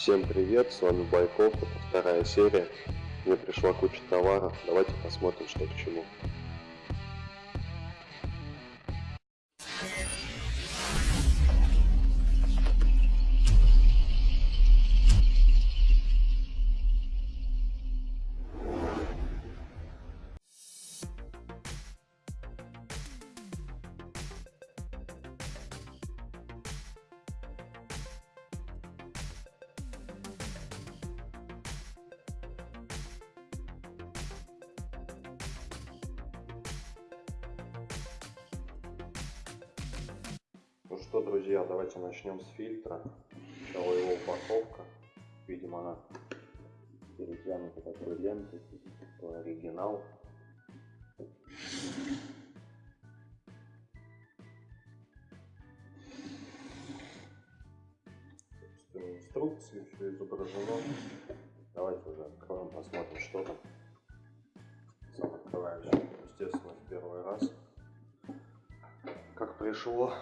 Всем привет, с вами Байков, это вторая серия. Мне пришла куча товаров, давайте посмотрим, что к чему. Инструкции, все изображено. Давайте уже откроем, посмотрим, что там. Сам открываю все, естественно, в первый раз. Как пришло,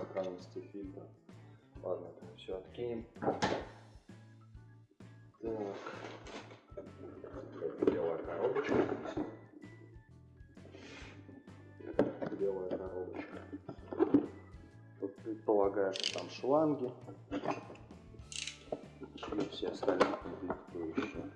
сохранности фильтра. Ладно, это все откинем. Так. Белая коробочка. Белая коробочка. Тут предполагаю, что там шланги. И все остальные комплектующие.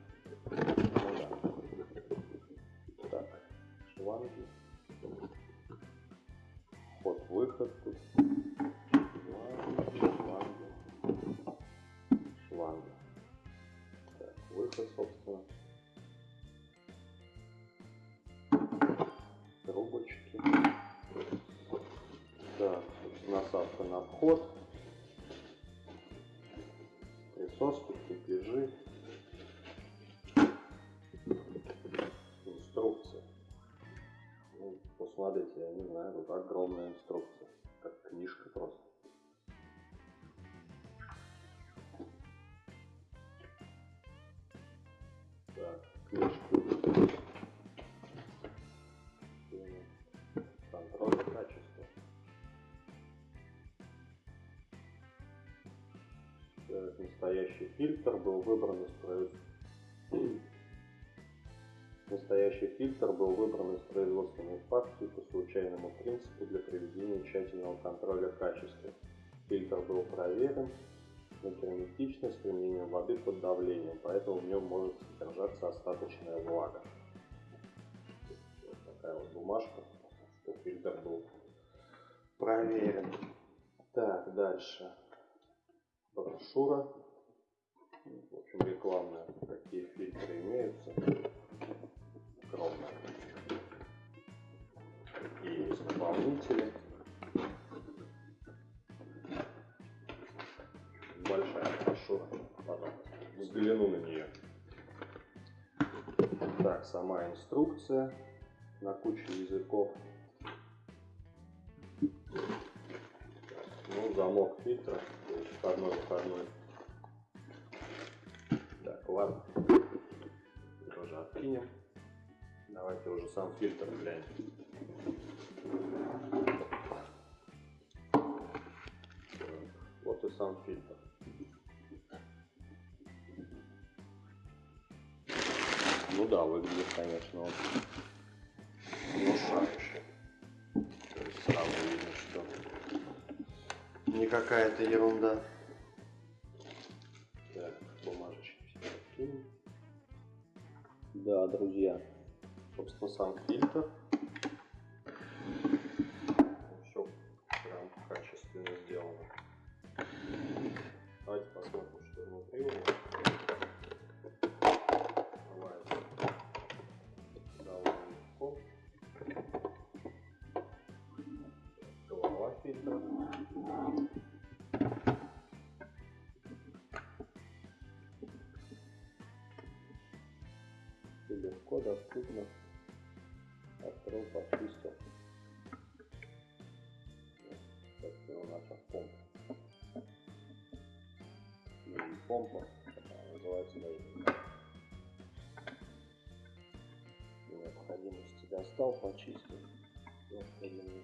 Огромная инструкция, как книжка просто. Так, книжка. Контроль качества. Этот настоящий фильтр был выбран из Настоящий фильтр был выбран из производственной партии по случайному принципу для проведения тщательного контроля качества. Фильтр был проверен на герметичность с применением воды под давлением, поэтому в нем может содержаться остаточная влага. Вот такая вот бумажка, что фильтр был проверен. Так, дальше брошюра. В общем, рекламная, какие фильтры имеются. Какие есть наполнители. Большая брошюра. Потом взгляну на нее. Так, сама инструкция на кучу языков. Ну, замок фильтра, входной, выходной. Так, ладно. Тоже откинем. Давайте уже сам фильтр глянем. Вот и сам фильтр. Ну да, выглядит, конечно, он внушающе. То есть сразу видно, что не какая-то ерунда. Так, бумажечки все. Да, друзья, собственно, сам фильтр. Все прям качественно сделано. Давайте посмотрим, что внутри у нас. Открывается довольно легко. Голова фильтра. легко доступно Почистил. Это у нас помпа. И помпа, называется даже необходимости достал, почистил. Необходимый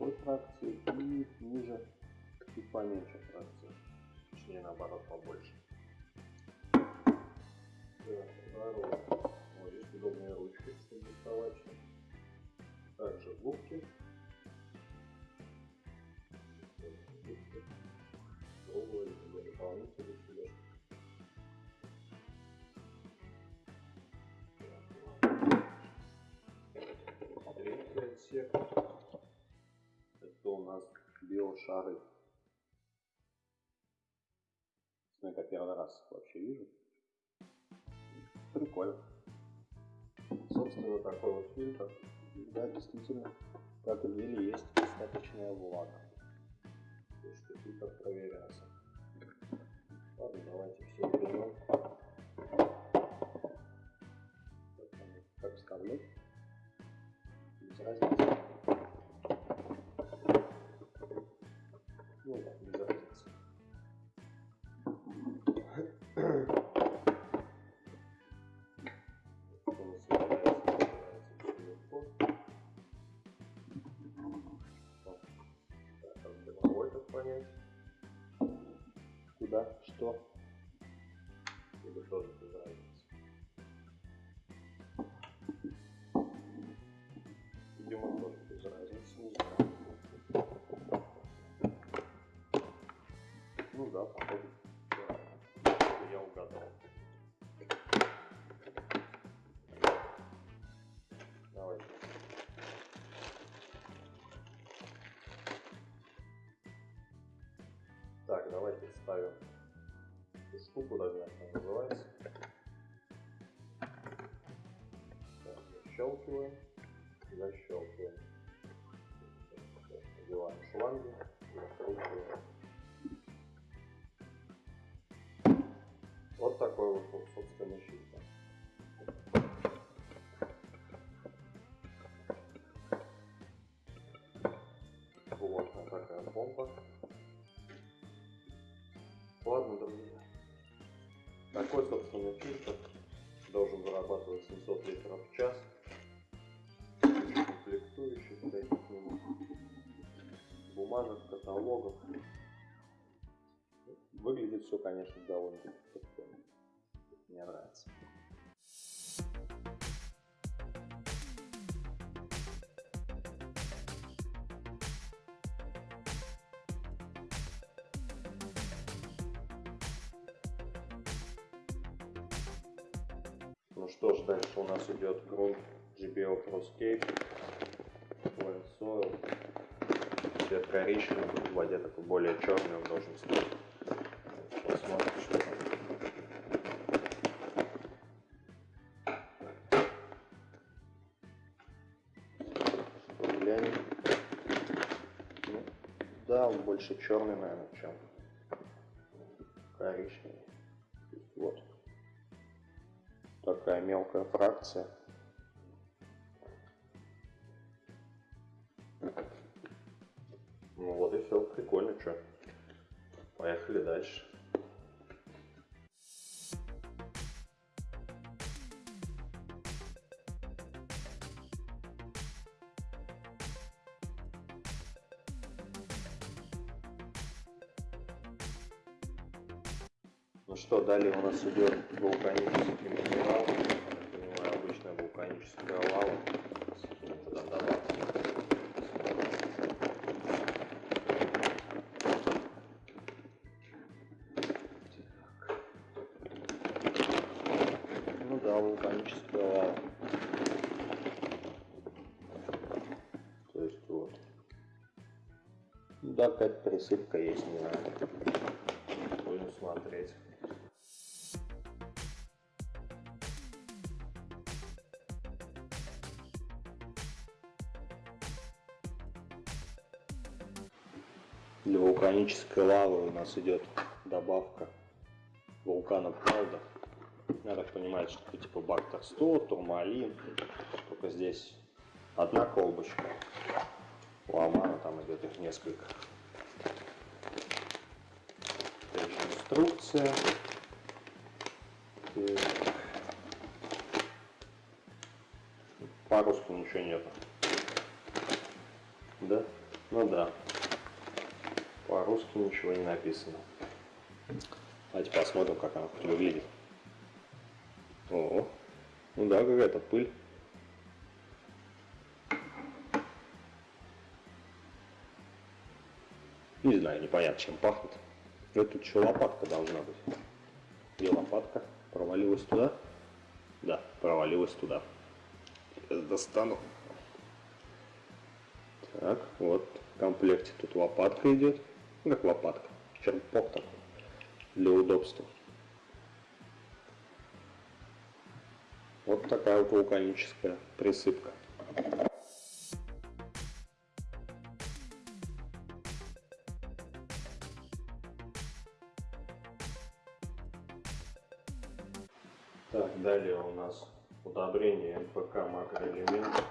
Такой фракции и ниже и поменьше фракции точнее наоборот побольше. Биошары. Ну, это первый раз вообще вижу. Прикольно. Собственно, такой вот фильтр. Да, действительно, как и в мире, есть достаточная влага. То что фильтр проверялся. Ладно, давайте все уберем. Как вставлять? Что? Ну. Я угадал. Давайте. Так, давайте ставим эту штуку, даже называется. Так, защелкиваем, защелкиваем. Такой, собственно, фильтр должен зарабатывать 700 литров в час. Комплектующих всяких нему. Бумажек, каталогов. Выглядит все, конечно, довольно прикольно. Мне нравится. Дальше у нас идет грунт GBO Proscape, Wild Soil. Цвет коричневый, в воде такой более черный он должен стать. Посмотрим, что там. Глянем. Ну, да, он больше черный, наверное, чем коричневый. Вот такая мелкая фракция. Ну вот и все, прикольно, что. Поехали дальше. Далее у нас идет вулканический минерал. Я понимаю, обычная вулканическая лава. Ну да, вулканическая лава. То есть вот. Да, какая-то присыпка есть, не знаю. посмотреть. Для вулканической лавы у нас идет добавка вулкана Правда. Я так понимаю, что типа бактер 100, турмалин. Только здесь одна колбочка. У Амана там идет их несколько. Опять инструкция. По-русски ничего нету. Да? Ну да. По-русски ничего не написано. Давайте посмотрим, как она хоть выглядит. О, ну да, какая-то пыль. Не знаю, непонятно, чем пахнет. Это тут лопатка должна быть. Где лопатка? Провалилась туда? Да, провалилась туда. Сейчас достану. Так, вот в комплекте тут лопатка идет. Как лопатка, черпок такой для удобства. Вот такая вулканическая присыпка. Так, далее у нас удобрение НПК макроэлемент.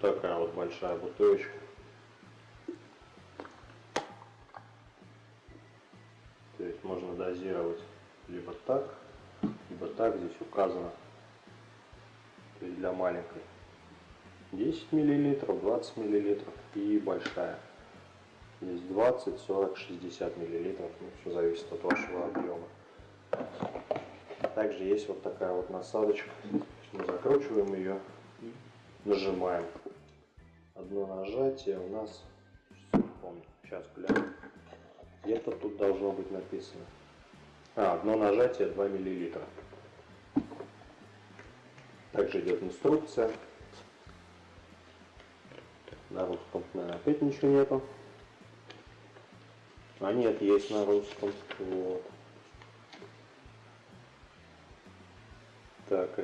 Такая вот большая бутылочка. Можно дозировать либо так, либо так, здесь указано. То есть для маленькой 10 миллилитров, 20 миллилитров и большая. Здесь 20, 40, 60 миллилитров, ну, все зависит от вашего объема. Также есть вот такая вот насадочка. Мы закручиваем ее и нажимаем. Одно нажатие у нас, сейчас гляну. Где-то тут должно быть написано. А, одно нажатие 2 мл. Также идет инструкция. На русском, наверное, опять ничего нету. А нет, есть на русском. Вот. Так,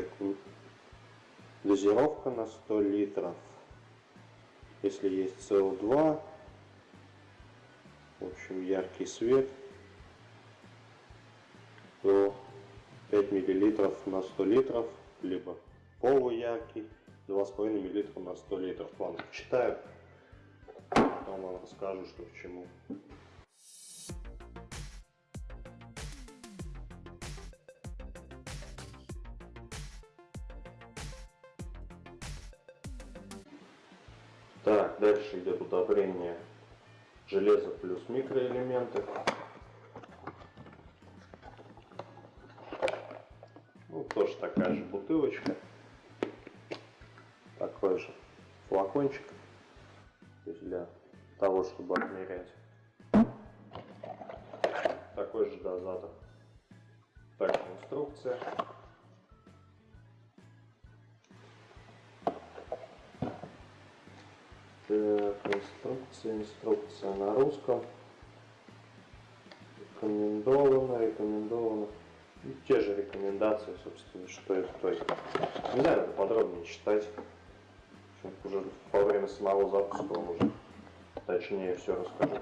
дозировка на 100 литров. Если есть СО2, в общем, яркий свет, то 5 мл на 100 литров, либо полуяркий, 2,5 мл на 100 литров. Ладно, почитаю, потом вам расскажу, что к чему. Так, дальше идет удобрение железо плюс микроэлементы. Ну, тоже такая же бутылочка. Такой же флакончик. Для того, чтобы отмерять. Такой же дозатор. Также инструкция. Так, инструкция, инструкция на русском. Рекомендовано, рекомендовано. И те же рекомендации, собственно, что и то. Не знаю, надо подробнее читать. Уже во время самого запуска вам уже точнее все расскажу.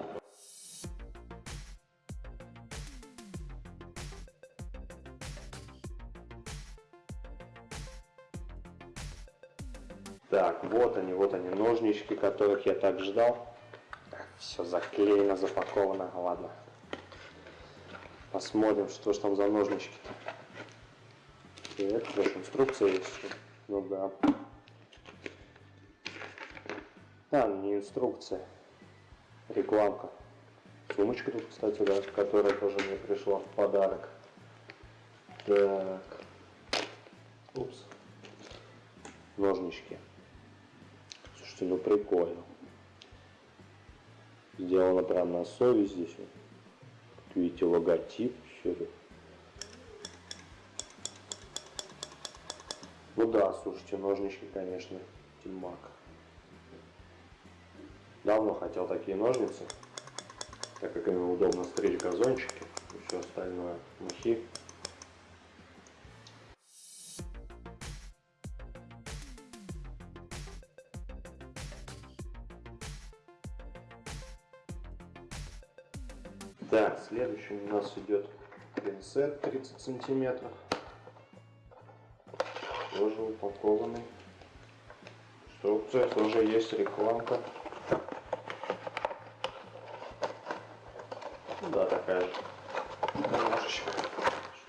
Вот они, вот они, ножнички, которых я так ждал. Все заклеено, запаковано, ладно. Посмотрим, что ж там за ножнички-то. Так, даже инструкция есть. Ну да. А, не инструкция. Рекламка. Сумочка тут, кстати, да, которая тоже мне пришла в подарок. Так. Упс. Ножнички. Слушайте, ну прикольно. Сделано прям на совесть здесь. Как видите, логотип. Все Ну да, слушайте, ножнички, конечно, тимак. Давно хотел такие ножницы. так как ими удобно стричь газончики и все остальное, мухи. Так, следующим у нас идет пинцет 30 сантиметров. Тоже упакованный. Инструкция тоже есть рекламка. Да, такая же. Немножечко,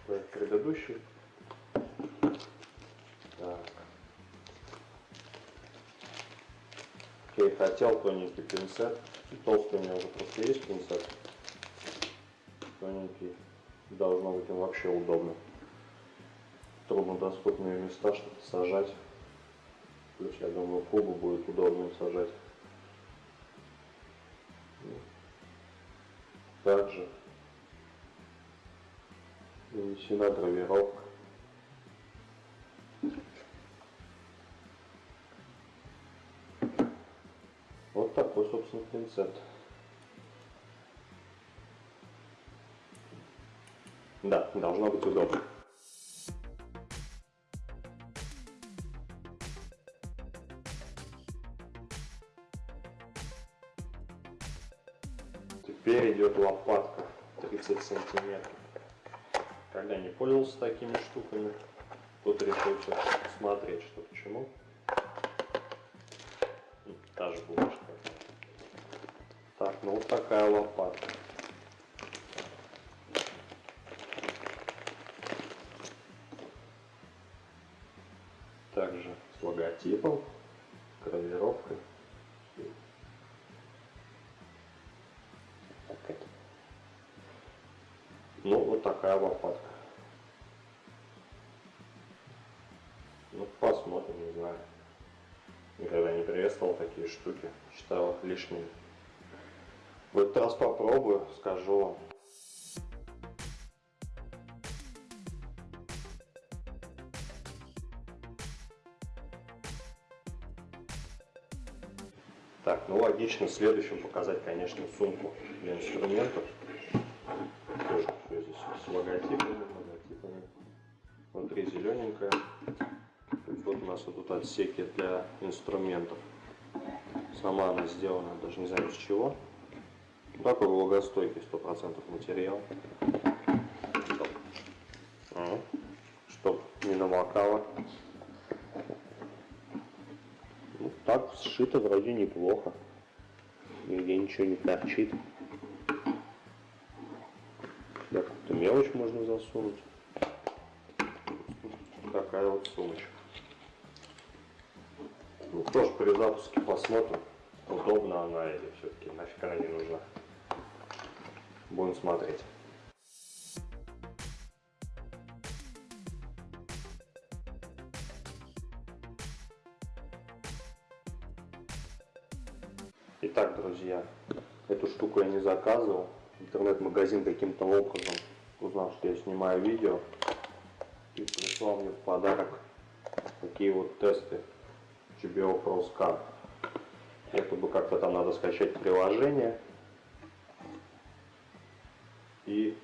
что и предыдущий. Так. Окей, хотел тоненький пинцет. Толстый у меня уже просто есть пинцет. Должно быть им вообще удобно. Труднодоступные места, чтобы сажать. Плюс, я думаю, кубу будет удобно сажать. Также нанесена гравировка. Вот такой, собственно, пинцет. Да, должно быть удобно. Теперь идет лопатка 30 сантиметров. Когда не пользовался такими штуками, тут решился смотреть, что к чему. Та же бумажка. Так, ну вот такая лопатка. Логотипом, гравировкой. Ну, вот такая лопатка. Ну, посмотрим, не знаю. Никогда не приветствовал такие штуки. Считал их лишними. В этот раз попробую, скажу вам. Логично следующим показать, конечно, сумку для инструментов. Тоже здесь с логотипами, логотипами. Внутри зелененькая. Вот у нас вот тут отсеки для инструментов. Сама она сделана, даже не знаю из чего. Такой влагостойкий 100% материал. Чтоб не намокало. Ну, так сшито вроде неплохо. Нигде ничего не торчит. Да, какую-то мелочь можно засунуть. Такая вот сумочка. Ну, тоже при запуске посмотрим, удобна она или все-таки нафиг она не нужна. Будем смотреть. Друзья, эту штуку я не заказывал. Интернет-магазин каким-то образом узнал, что я снимаю видео и прислал мне в подарок такие вот тесты GBO Pro Scan. Якобы как-то там надо скачать приложение и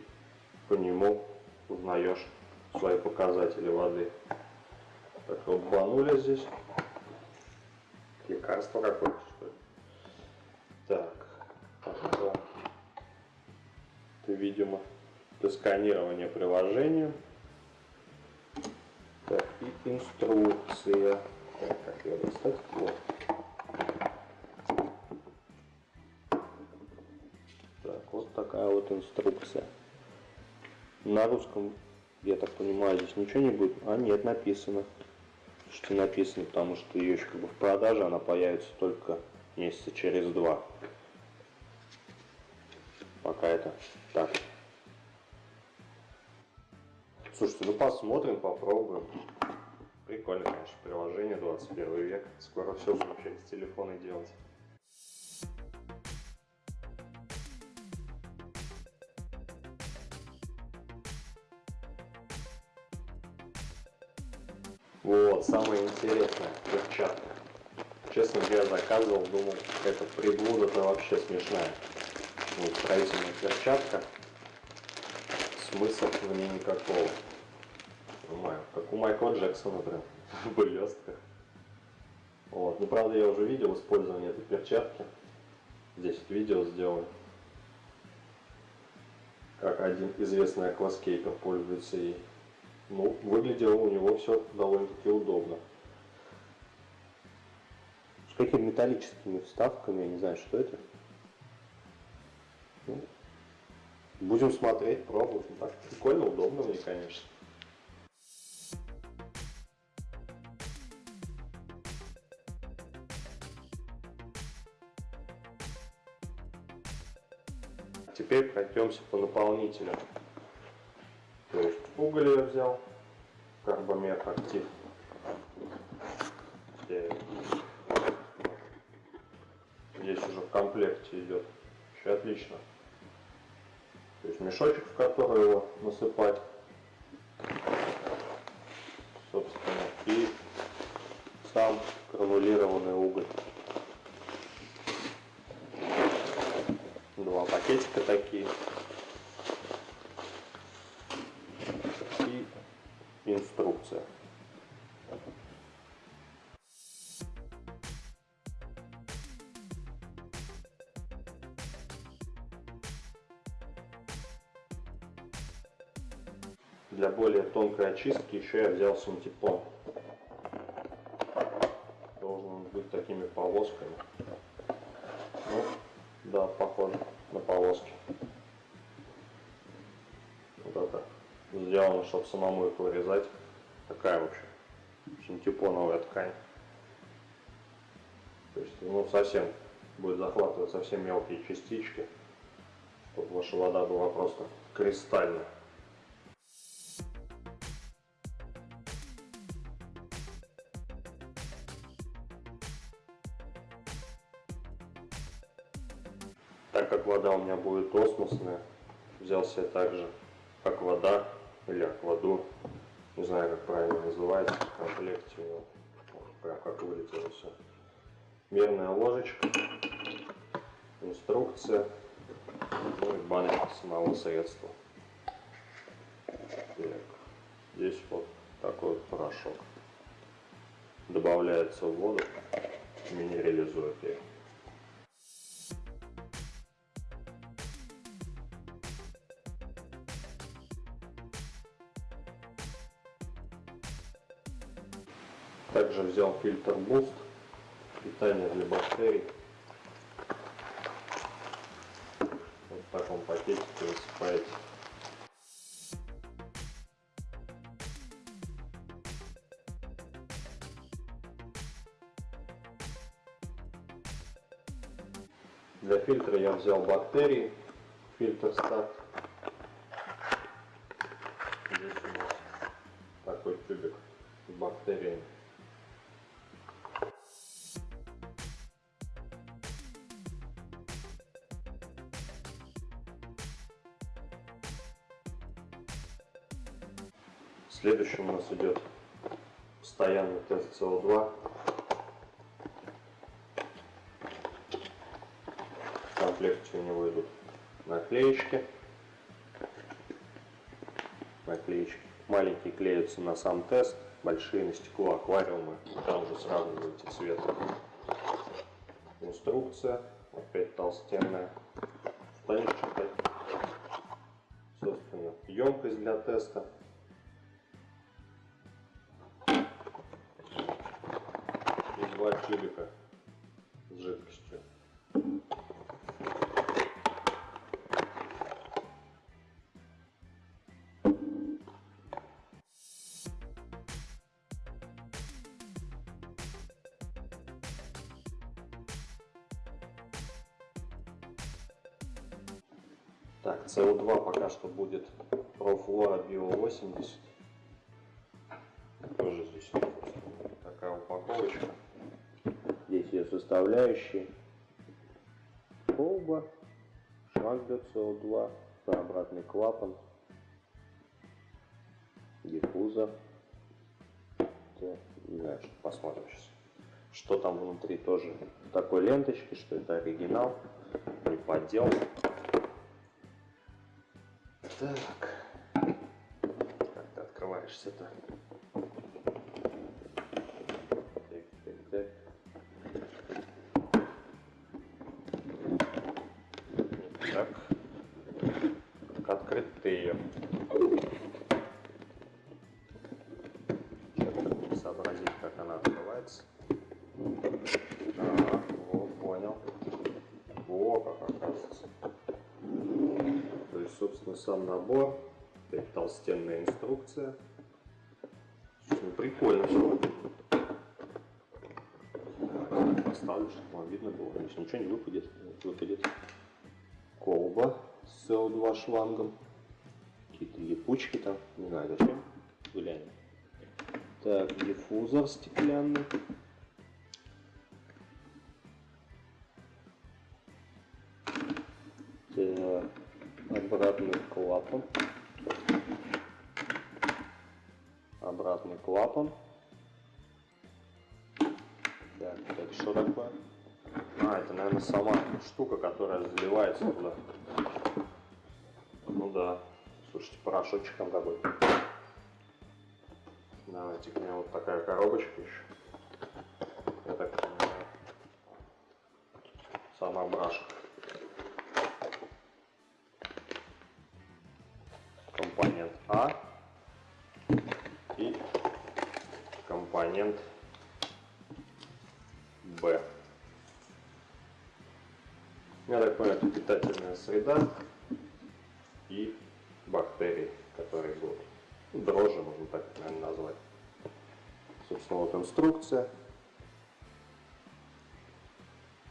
по нему узнаешь свои показатели воды. Так вот банули здесь. Лекарство какое-то. Так, это, это видимо для сканирования приложения. Так, и инструкция. Так, как ее достать? Вот. Так, вот такая вот инструкция. На русском, я так понимаю, здесь ничего не будет. А нет, написано. Что написано, потому что ее еще как бы в продаже она появится только месяца через два. Пока это так. Слушайте, ну посмотрим, попробуем. Прикольно, конечно, приложение 21 век. Скоро все будем через телефоны делать. Вот, самое интересное, перчатка. Честно говоря, заказывал, думал, это приблуда-то вообще смешная. Ну, строительная перчатка. Смысла в ней никакого. Понимаю, как у Майкла Джексона прям в блестках. Вот. Ну, правда, я уже видел использование этой перчатки. Здесь вот видео сделано. Как один известный акваскейпер пользуется ей. Ну, выглядело у него все довольно-таки удобно. Какими металлическими вставками, я не знаю, что это. Ну, будем смотреть, пробовать. Ну, так прикольно, удобно мне, конечно. Теперь пройдемся по наполнителю. То есть уголь я взял, карбомет актив. Здесь уже в комплекте идет. Все отлично. То есть мешочек, в который его насыпать. Более тонкой очистки еще я взял синтепон. Должен быть такими полосками. Ну, да, похоже на полоски. Вот это сделано, чтобы самому их вырезать. Такая вообще синтепоновая ткань. То есть, ну, совсем будет захватывать совсем мелкие частички, чтобы ваша вода была просто кристальная. Меня будет осмосная, взял себе также аквада или аквадур, не знаю как правильно называется, в комплекте у него, прям как вылетело все. Мерная ложечка, инструкция, ну и баночка самого средства. Так, здесь вот такой вот порошок. Добавляется в воду, минерализует ее. Также взял фильтр Boost, питание для бактерий. Вот в таком пакетике высыпаете. Для фильтра я взял бактерии, фильтр старт. Нас идет постоянный тест СО2. В комплекте у него идут наклеечки. Наклеечки. Маленькие клеятся на сам тест, большие на стекло аквариумы. Там уже сравниваете цвет. Инструкция, опять толстенная. Станешь читать. Собственно, емкость для теста. Будет Профлора Bio 80. Тоже здесь такая упаковочка. Здесь ее составляющие. Колба, шланг для СО2, обратный клапан, диффузор. Не знаю, что посмотрим сейчас. Что там внутри тоже такой ленточки, что это оригинал, не поддел. Так. Как ты открываешься-то? Набор, опять толстенная инструкция. Слушай, ну, прикольно все. Поставлю, чтобы вам видно было. Конечно, ничего не выпадет. выпадет. Колба с СО2 шлангом. Какие-то липучки там. Не знаю зачем. Глянем. Так, диффузор стеклянный. Обратный клапан. Обратный клапан. Так, это что такое? А, это, наверное, сама штука, которая заливается туда. Ну да. Слушайте, порошочек там какой-то. Давайте у меня вот такая коробочка еще. Я так понимаю. Сама брашка. Компонент Б. Я так понимаю, это питательная среда и бактерии, которые будут. Дрожжи, можно так, наверное, назвать. Собственно, вот инструкция.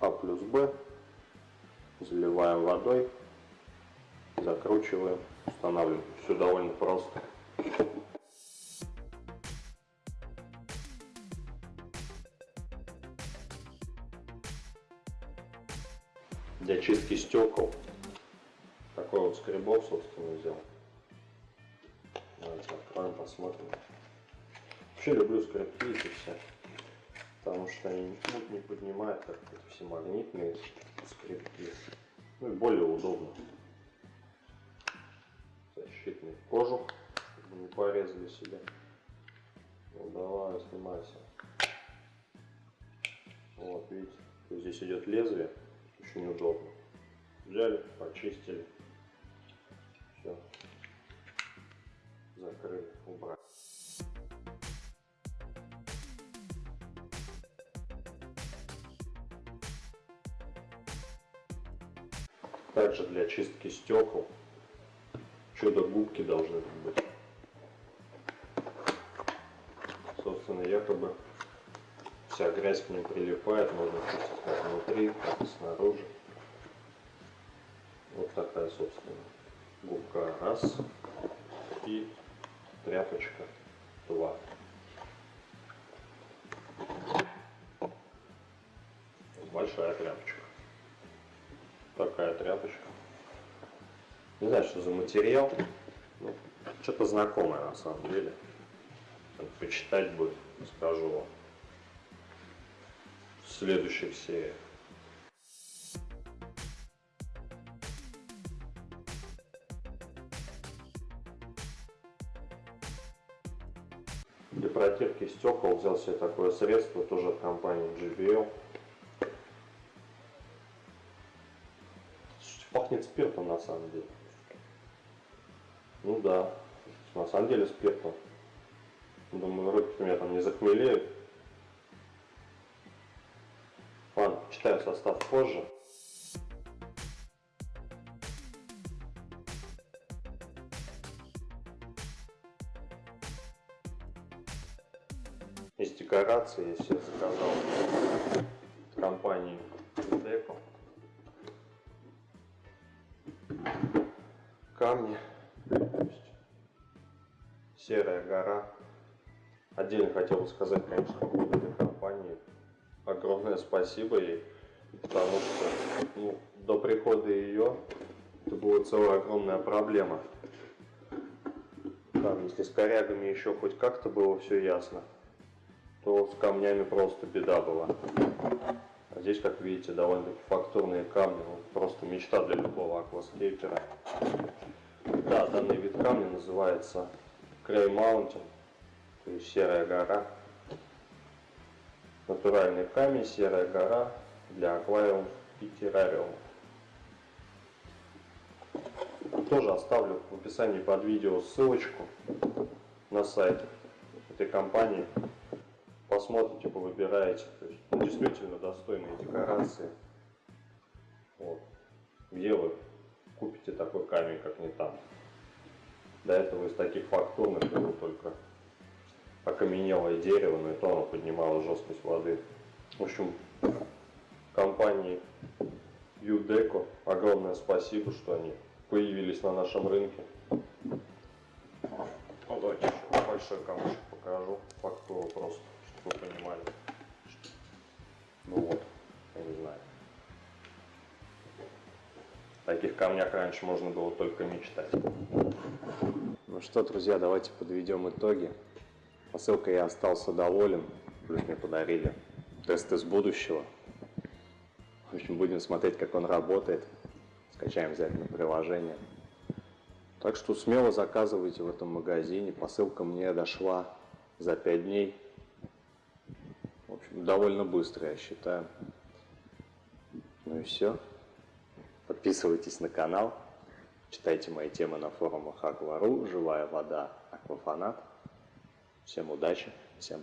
А плюс Б. Заливаем водой. Закручиваем. Устанавливаем. Все довольно просто. Стекол такой вот скребок, собственно, взял. Давайте откроем, посмотрим. Вообще люблю скребки эти все, потому что они мут не поднимают, как эти все магнитные скребки. Ну и более удобно. Защитный кожух, чтобы не порезали себя. Ну давай, снимайся. Вот, видите, здесь идет лезвие, очень удобно. Взяли, почистили. Все. Закрыли, убрали. Также для чистки стекол чудо-губки должны быть. Собственно, якобы вся грязь к ним прилипает, можно чистить как внутри, так и снаружи. Такая, собственно, губка раз и тряпочка два. Большая тряпочка. Такая тряпочка. Не знаю, что за материал. Ну, что-то знакомое на самом деле. Почитать будет, скажу вам. В следующих сериях. Для протирки стекол взял себе такое средство, тоже от компании JBL. Пахнет спиртом на самом деле. Ну да, на самом деле спиртом. Думаю, руки у меня там не захмелеют. Ладно, читаю состав позже. Декорации я себе заказал компании Deco. Камни. Серая гора. Отдельно хотел бы сказать, конечно, этой компании. Огромное спасибо ей, потому что ну, до прихода ее это была целая огромная проблема. Там, если с корягами еще хоть как-то было все ясно, то с камнями просто беда была. А здесь, как видите, довольно-таки фактурные камни. Ну, просто мечта для любого акваскейпера. Да, данный вид камня называется Крей Маунтин, то есть серая гора. Натуральный камень, серая гора для аквариумов и террариумов. Тоже оставлю в описании под видео ссылочку на сайт этой компании. Посмотрите, повыбираете. То есть, ну, действительно достойные декорации. Вот. Где вы купите такой камень, как не там? До этого из таких фактурных было только окаменелое дерево, но и то оно поднимало жесткость воды. В общем, компании Юдеко огромное спасибо, что они появились на нашем рынке. Вот давайте еще большой камушек покажу, фактуру просто, вы понимали. Ну вот, я не знаю. Таких камнях раньше можно было только мечтать. Ну что, друзья, давайте подведем итоги. Посылкой я остался доволен, плюс мне подарили тест из будущего. В общем, будем смотреть, как он работает. Скачаем обязательно приложение. Так что смело заказывайте в этом магазине. Посылка мне дошла за 5 дней. Довольно быстро, я считаю. Ну и все. Подписывайтесь на канал. Читайте мои темы на форумах Аквару, Живая вода, Аквафанат. Всем удачи, всем пока.